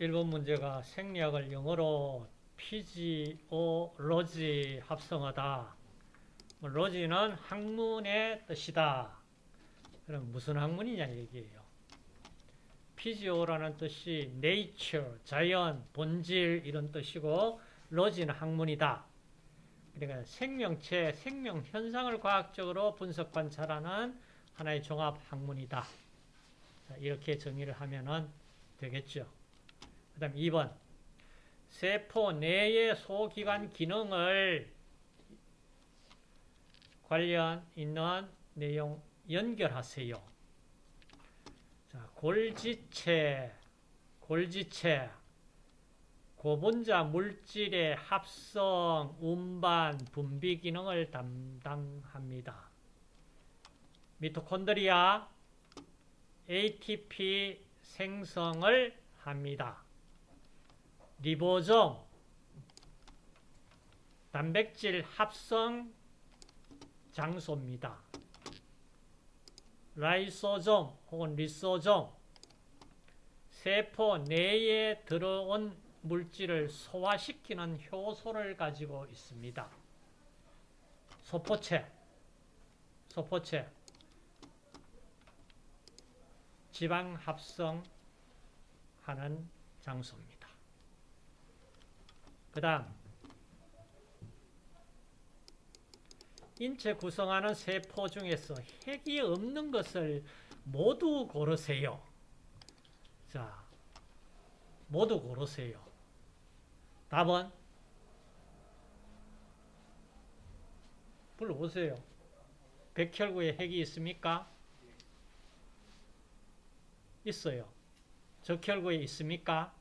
1번 문제가 생리학을 영어로 피지오로지 합성하다. 뭐 로지는 학문의 뜻이다. 그럼 무슨 학문이냐 얘기예요. 피지오라는 뜻이 nature, 자연, 본질 이런 뜻이고 로지는 학문이다. 그러니까 생명체, 생명 현상을 과학적으로 분석 관찰하는 하나의 종합 학문이다. 이렇게 정의를 하면 되겠죠. 그 다음 2번 세포 내의 소기관 기능을 관련 있는 내용 연결하세요. 자, 골지체, 골지체, 고분자 물질의 합성, 운반, 분비 기능을 담당합니다. 미토콘드리아, ATP 생성을 합니다. 리보솜, 단백질 합성 장소입니다. 라이소솜 혹은 리소솜, 세포 내에 들어온 물질을 소화시키는 효소를 가지고 있습니다. 소포체, 소포체, 지방 합성하는 장소입니다. 그 다음 인체 구성하는 세포 중에서 핵이 없는 것을 모두 고르세요. 자, 모두 고르세요. 답은 불러보세요. 백혈구에 핵이 있습니까? 있어요. 적혈구에 있습니까?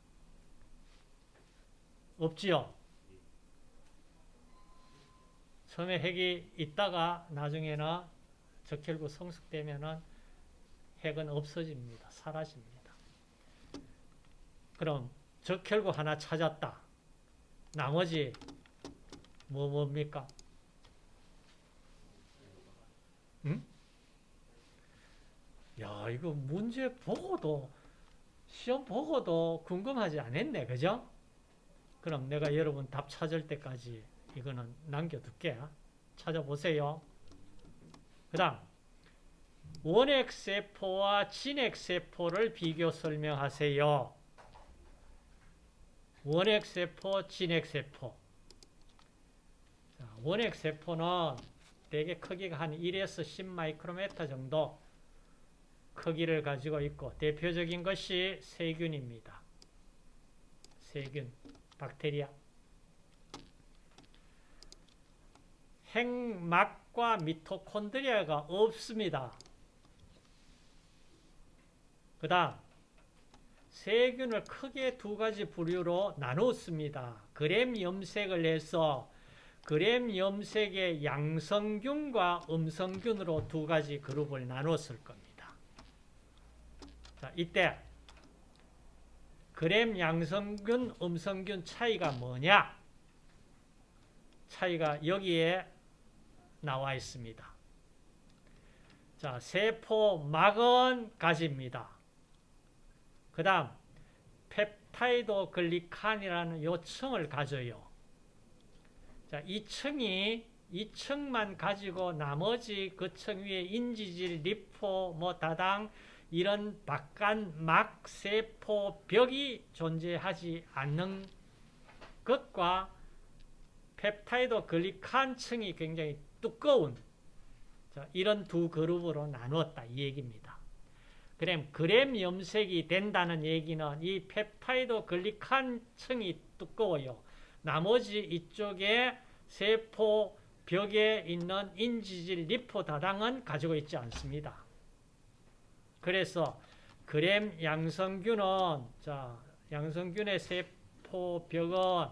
없지요. 처음에 핵이 있다가 나중에는 적혈구 성숙되면은 핵은 없어집니다. 사라집니다. 그럼 적혈구 하나 찾았다. 나머지 뭐 뭡니까? 응? 야, 이거 문제 보고도 시험 보고도 궁금하지 않았네. 그죠? 그럼 내가 여러분 답 찾을 때까지 이거는 남겨둘게. 찾아보세요. 그 다음 원핵세포와 진핵세포를 비교 설명하세요. 원핵세포, 진핵세포. 원핵세포는 대개 크기가 한 1에서 10마이크로메타 정도 크기를 가지고 있고 대표적인 것이 세균입니다. 세균, 박테리아. 핵막과 미토콘드리아가 없습니다. 그 다음 세균을 크게 두 가지 부류로 나눴습니다. 그램 염색을 해서 그램 염색의 양성균과 음성균으로 두 가지 그룹을 나눴을 겁니다. 자, 이때 그램 양성균, 음성균 차이가 뭐냐? 차이가 여기에 나와 있습니다. 자, 세포막은 가집니다. 그 다음 peptidoglycan이라는 요 층을 가져요. 자, 이 층이 이 층만 가지고 나머지 그 층 위에 인지질, 리포, 뭐 다당 이런 바깥 막 세포 벽이 존재하지 않는 것과 peptidoglycan 층이 굉장히 두꺼운 이런 두 그룹으로 나누었다 이 얘기입니다. 그럼 그램 염색이 된다는 얘기는 이 peptidoglycan 층이 두꺼워요. 나머지 이쪽에 세포 벽에 있는 인지질 리포 다당은 가지고 있지 않습니다. 그래서 그램 양성균은 자 양성균의 세포 벽은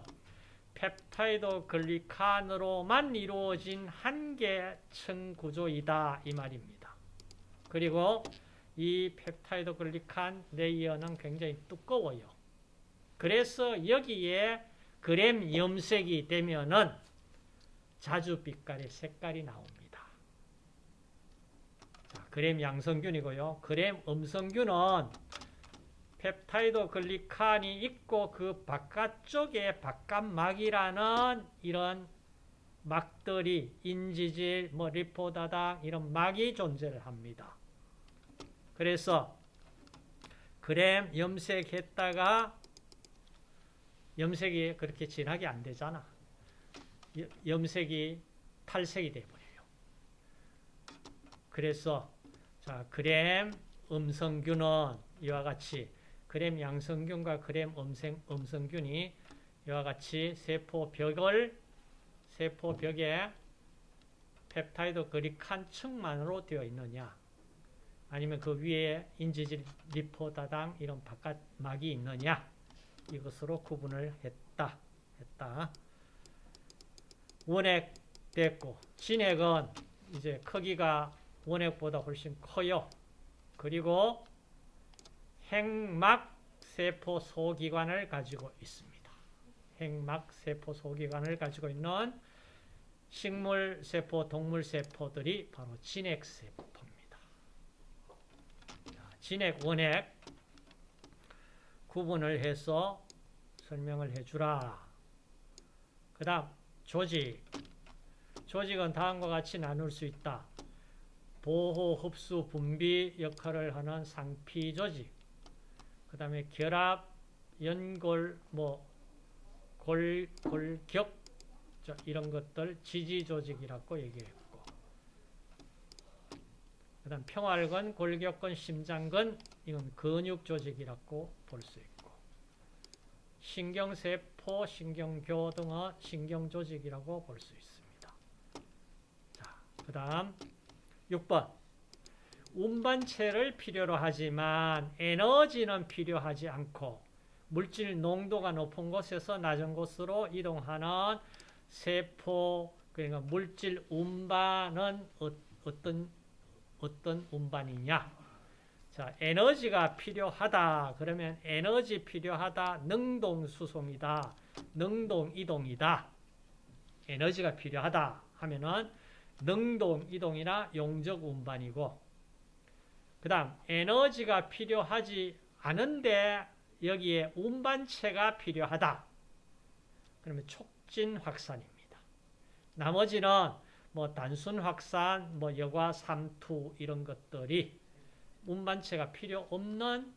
peptidoglycan으로만 이루어진 한 개 층 구조이다 이 말입니다. 그리고 이 peptidoglycan layer는 굉장히 두꺼워요. 그래서 여기에 그램 염색이 되면은 자주 빛깔의 색깔이 나옵니다. 자, 그램 양성균이고요. 그램 음성균은 peptidoglycan이 있고 그 바깥쪽에 바깥막이라는 이런 막들이 인지질, 뭐 리포다당 이런 막이 존재를 합니다. 그래서 그램 염색했다가 염색이 그렇게 진하게 안 되잖아. 염색이 탈색이 돼버려요. 그래서 자 그램 음성균은 이와 같이 그램 양성균과 그램 음성, 음성균이 이와 같이 세포 벽을 세포 벽에 펩타이드 그리칸 층만으로 되어 있느냐? 아니면 그 위에 인지질 리포다당 이런 바깥막이 있느냐? 이것으로 구분을 했다 했다. 원액 됐고 진액은 이제 크기가 원액보다 훨씬 커요 그리고 핵막 세포 소기관을 가지고 있습니다. 핵막 세포 소기관을 가지고 있는 식물 세포, 동물 세포들이 바로 진핵 세포입니다. 진핵, 원핵 구분을 해서 설명을 해주라. 그 다음 조직. 조직은 다음과 같이 나눌 수 있다. 보호, 흡수, 분비 역할을 하는 상피 조직. 그 다음에 결합, 연골, 뭐, 골, 골격, 이런 것들 지지 조직이라고 얘기했고. 그 다음 평활근, 골격근, 심장근, 이건 근육 조직이라고 볼 수 있고. 신경세포, 신경교 등의 신경조직이라고 볼 수 있습니다. 자, 그 다음 6번. 운반체를 필요로 하지만 에너지는 필요하지 않고 물질 농도가 높은 곳에서 낮은 곳으로 이동하는 세포 그러니까 물질 운반은 어, 어떤 어떤 운반이냐? 자, 에너지가 필요하다. 그러면 에너지 필요하다. 능동 수송이다. 능동 이동이다. 에너지가 필요하다 하면은 능동 이동이나 용적 운반이고 그 다음 에너지가 필요하지 않은데 여기에 운반체가 필요하다. 그러면 촉진 확산입니다. 나머지는 뭐 단순 확산, 뭐 여과 삼투 이런 것들이 운반체가 필요 없는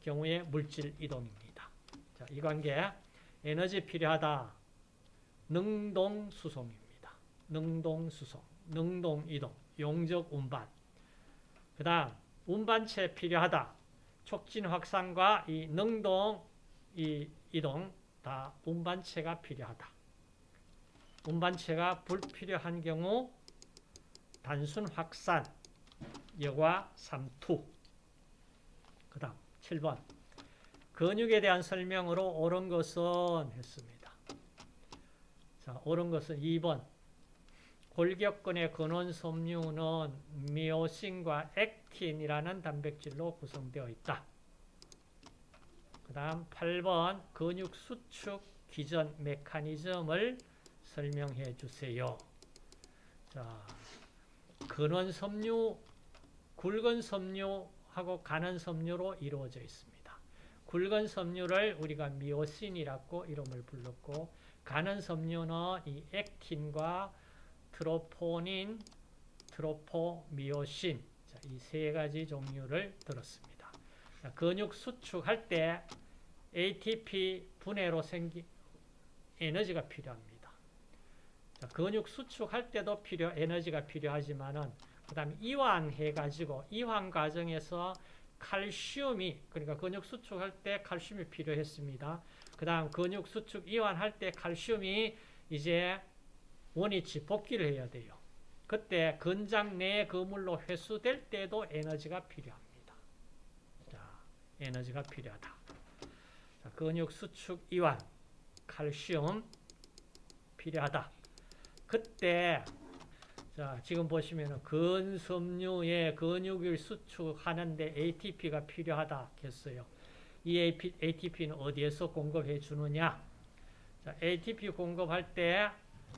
경우의 물질 이동입니다. 자, 이 관계 에너지 필요하다. 능동 수송입니다. 능동 수송, 능동 이동, 용적 운반. 그 다음 운반체 필요하다. 촉진 확산과 이 능동 이 이동 다 운반체가 필요하다. 운반체가 불필요한 경우 단순 확산, 여과 삼투. 그 다음 7번 근육에 대한 설명으로 옳은 것은 했습니다. 자, 옳은 것은 2번 골격근의 근원 섬유는 미오신과 액틴이라는 단백질로 구성되어 있다. 그 다음 8번 근육 수축 기전 메커니즘을 설명해 주세요. 자, 근원 섬유, 굵은 섬유하고 가는 섬유로 이루어져 있습니다. 굵은 섬유를 우리가 미오신이라고 이름을 불렀고 가는 섬유는 이 액틴과 트로포닌, 트로포미오신 이 세 가지 종류를 들었습니다. 자, 근육 수축할 때 ATP 분해로 생긴 에너지가 필요합니다. 자, 근육 수축할 때도 필요 에너지가 필요하지만은 그다음에 이완해 가지고 이완 과정에서 칼슘이 그러니까 근육 수축할 때 칼슘이 필요했습니다. 그다음 근육 수축 이완할 때 칼슘이 이제 원위치 복귀를 해야 돼요. 그때 근장 내 그물로 회수될 때도 에너지가 필요합니다. 자, 에너지가 필요하다. 자, 근육 수축 이완, 칼슘 필요하다. 그때 자, 지금 보시면 근섬유의 근육을 수축하는데 ATP가 필요하다 했어요. 이 ATP는 어디에서 공급해 주느냐? 자, ATP 공급할 때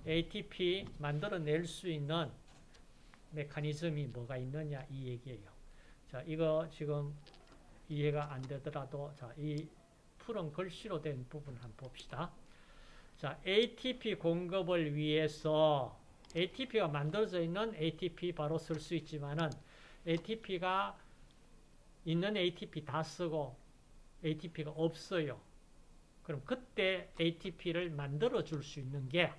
ATP 만들어낼 수 있는 메커니즘이 뭐가 있느냐 이 얘기예요. 자, 이거 지금 이해가 안 되더라도 자, 이 푸른 글씨로 된 부분 한번 봅시다. 자, ATP 공급을 위해서 ATP가 만들어져 있는 ATP 바로 쓸 수 있지만은 ATP가 있는 ATP 다 쓰고 ATP가 없어요. 그럼 그때 ATP를 만들어 줄 수 있는 게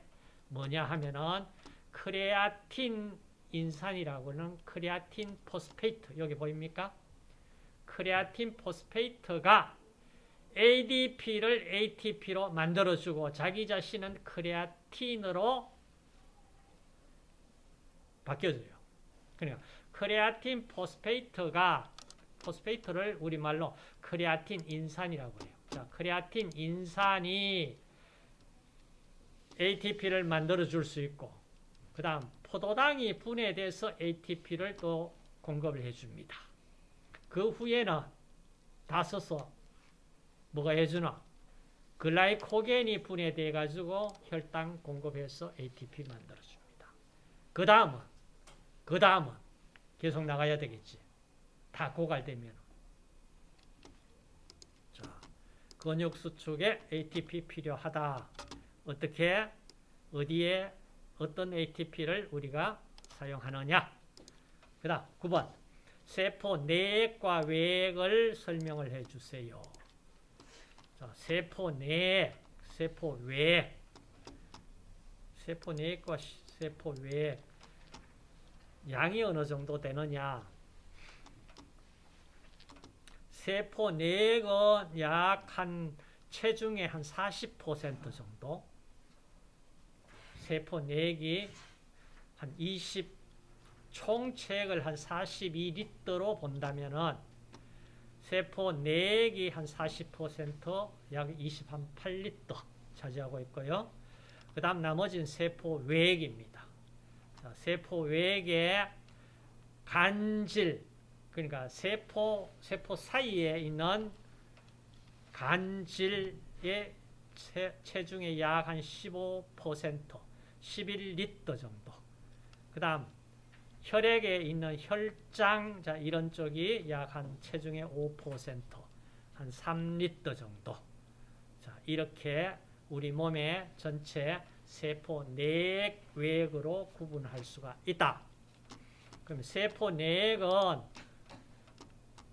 뭐냐 하면은 크레아틴 인산이라고는 creatine phosphate 여기 보입니까? creatine phosphate가 ADP를 ATP로 만들어주고 자기 자신은 크레아틴으로 바뀌어져요. 그러니까 creatine phosphate가 phosphate를 우리말로 크레아틴 인산이라고 해요. 자, 크레아틴 인산이 ATP를 만들어 줄 수 있고 그 다음 포도당이 분해돼서 ATP를 또 공급을 해줍니다. 그 후에는 다 써서 뭐가 해주나? glycogen이 분해돼 가지고 혈당 공급해서 ATP 만들어줍니다. 그 다음은 그 다음은 계속 나가야 되겠지. 다 고갈되면. 자, 근육 수축에 ATP 필요하다. 어떻게 어디에 어떤 ATP를 우리가 사용하느냐? 그 다음 9번. 세포 내액과 외액을 설명을 해주세요. 자, 세포 내액, 세포 외액. 세포 내액과 세포 외액. 양이 어느 정도 되느냐. 세포 내액은 약 한 체중의 한 40% 정도 세포 내액이 한 20, 총체액을 한 42리터로 본다면은 세포 내액이 한 40%, 약 28리터 차지하고 있고요. 그 다음 나머지는 세포 외액입니다. 자, 세포 외액의 간질, 그러니까 세포, 세포 사이에 있는 간질의 체, 체중의 약 한 15%, 11리터 정도. 그 다음 혈액에 있는 혈장, 자 이런 쪽이 약 한 체중의 5%, 한 3리터 정도. 자 이렇게 우리 몸의 전체 세포 내액, 외액으로 구분할 수가 있다. 그럼 세포 내액은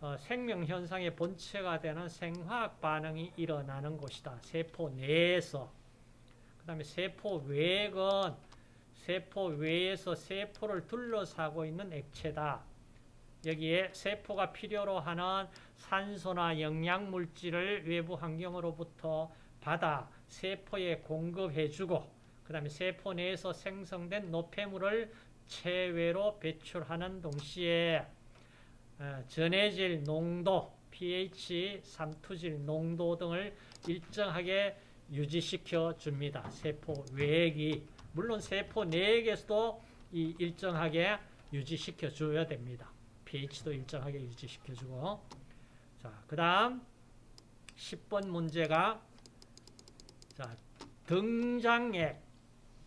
어, 생명 현상의 본체가 되는 생화학 반응이 일어나는 곳이다. 세포 내에서. 그 다음에 세포 외액은 세포 외에서 세포를 둘러싸고 있는 액체다. 여기에 세포가 필요로 하는 산소나 영양물질을 외부 환경으로부터 받아 세포에 공급해주고 그 다음에 세포 내에서 생성된 노폐물을 체외로 배출하는 동시에 어, 전해질 농도, pH, 삼투질 농도 등을 일정하게 유지시켜 줍니다. 세포 외액이 물론 세포 내액에서도 이 일정하게 유지시켜 줘야 됩니다. pH도 일정하게 유지시켜 주고 자, 그다음 10번 문제가 자, 등장액,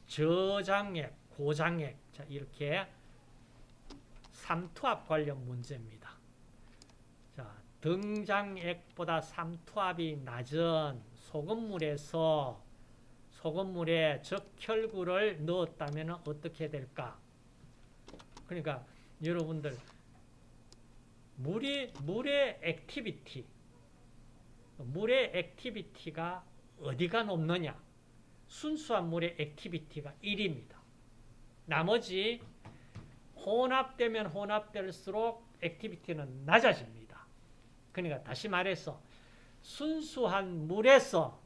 저장액, 고장액 자, 이렇게 삼투압 관련 문제입니다. 자, 등장액보다 삼투압이 낮은 소금물에서 소금물에 적혈구를 넣었다면 어떻게 될까? 그러니까 여러분들 물이 물의 activity 물의 activity가 어디가 높느냐? 순수한 물의 activity가 1입니다. 나머지 혼합되면 혼합될수록 activity는 낮아집니다. 그러니까 다시 말해서 순수한 물에서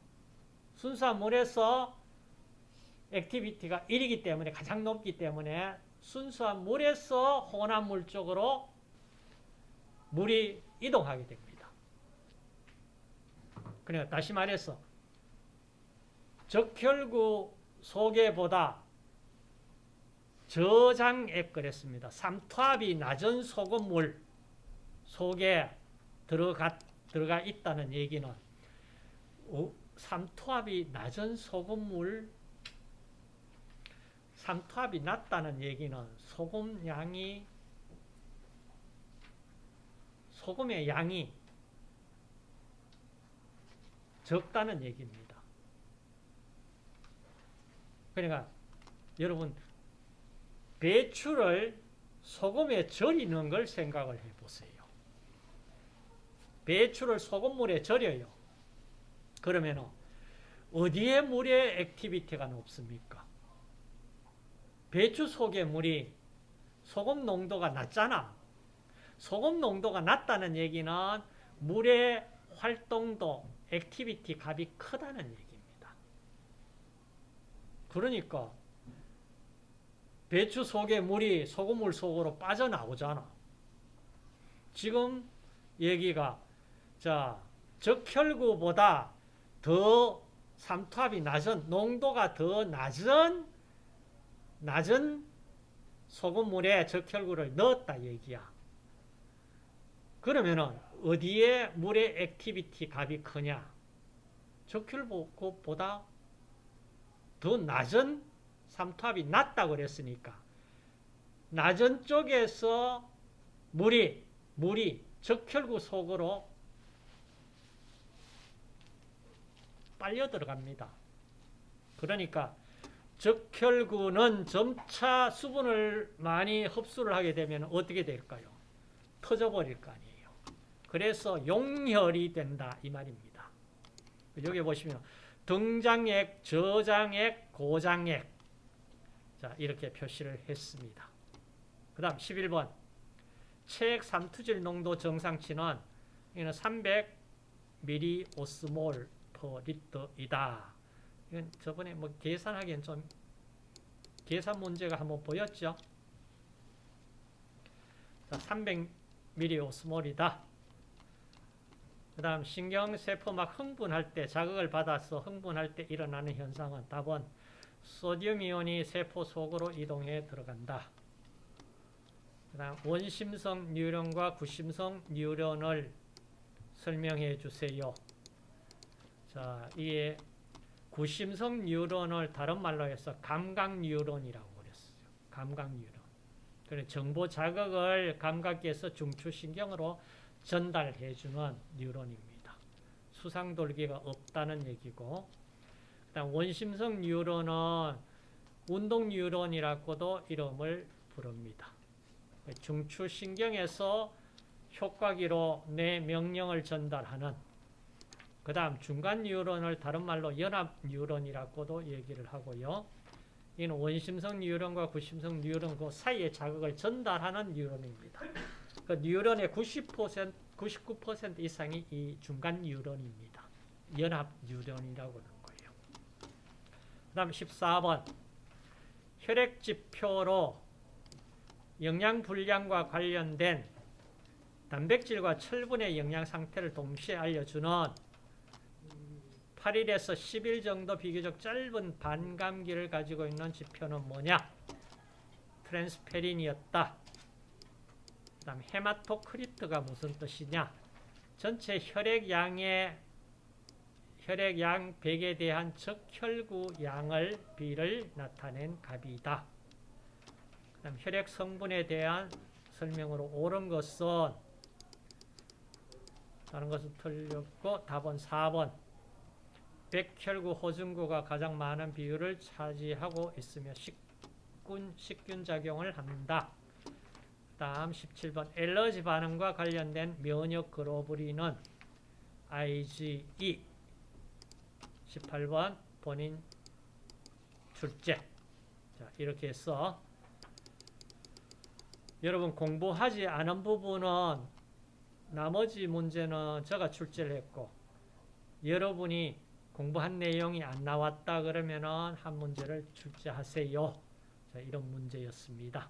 순수한 물에서 activity가 1이기 때문에 가장 높기 때문에 순수한 물에서 혼합 물 쪽으로 물이 이동하게 됩니다. 그러니까 다시 말해서 적혈구 소개보다 저장액 그랬습니다. 삼투압이 낮은 소금물 속에 들어가, 들어가 있다는 얘기는 삼투압이 낮은 소금물 삼투압이 낮다는 얘기는 소금 양이 소금의 양이 적다는 얘기입니다. 그러니까 여러분 배추를 소금에 절이는 걸 생각을 해보세요. 배추를 소금물에 절여요. 그러면 어디에 물의 activity가 높습니까? 배추 속의 물이 소금 농도가 낮잖아. 소금 농도가 낮다는 얘기는 물의 활동도, activity 값이 크다는 얘기입니다. 그러니까 배추 속에 물이 소금물 속으로 빠져나오잖아. 지금 얘기가 자 적혈구보다 더 삼투압이 낮은 농도가 더 낮은 낮은 소금물에 적혈구를 넣었다 얘기야. 그러면은 어디에 물의 activity 값이 크냐? 적혈구보다 더 낮은 삼투압이 낮다고 그랬으니까 낮은 쪽에서 물이 물이 적혈구 속으로 빨려 들어갑니다. 그러니까 적혈구는 점차 수분을 많이 흡수를 하게 되면 어떻게 될까요? 터져버릴 거 아니에요. 그래서 용혈이 된다 이 말입니다. 여기 보시면 등장액, 저장액, 고장액 자 이렇게 표시를 했습니다. 그 다음 11번 체액 삼투질 농도 정상치는 이는 300ml 오스몰 리터이다. 이건 저번에 뭐 계산하기엔 좀 계산 문제가 한번 보였죠. 자, 300ml 오스몰이다. 그 다음 신경세포 막 흥분할 때 자극을 받아서 흥분할 때 일어나는 현상은 답은 소디움 이온이 세포 속으로 이동해 들어간다. 그 다음 원심성 뉴런과 구심성 뉴런을 설명해 주세요. 자, 이게 구심성 뉴런을 다른 말로 해서 감각 뉴런이라고 그랬어요. 감각 뉴런. 그래 정보 자극을 감각에서 중추신경으로 전달해 주는 뉴런입니다. 수상돌기가 없다는 얘기고 그다음 원심성 뉴런은 운동 뉴런이라고도 이름을 부릅니다. 중추신경에서 효과기로 내 명령을 전달하는 그 다음 중간 뉴런을 다른 말로 연합 뉴런이라고도 얘기를 하고요. 이는 원심성 뉴런과 구심성 뉴런 그 사이의 자극을 전달하는 뉴런입니다. 그 뉴런의 90% 99% 이상이 이 중간 뉴런입니다. 연합 뉴런이라고 하는 거예요. 그 다음 14번 혈액 지표로 영양 불량과 관련된 단백질과 철분의 영양 상태를 동시에 알려주는 8일에서 10일 정도 비교적 짧은 반감기를 가지고 있는 지표는 뭐냐? 트랜스페린이었다. 그 다음 헤마토크리트가 무슨 뜻이냐? 전체 혈액양의 혈액양 100에 대한 적혈구 양을 비를 나타낸 값이다. 그 다음 혈액 성분에 대한 설명으로 옳은 것은 다른 것은 틀렸고 답은 4번 백혈구 호중구가 가장 많은 비율을 차지하고 있으며 식균, 식균 작용을 한다. 다음 17번. 엘러지 반응과 관련된 면역 글로불린은 IgE 18번. 본인 출제. 자 이렇게 해서 여러분 공부하지 않은 부분은 나머지 문제는 제가 출제를 했고 여러분이 공부한 내용이 안 나왔다 그러면은 한 문제를 출제하세요. 자, 이런 문제였습니다.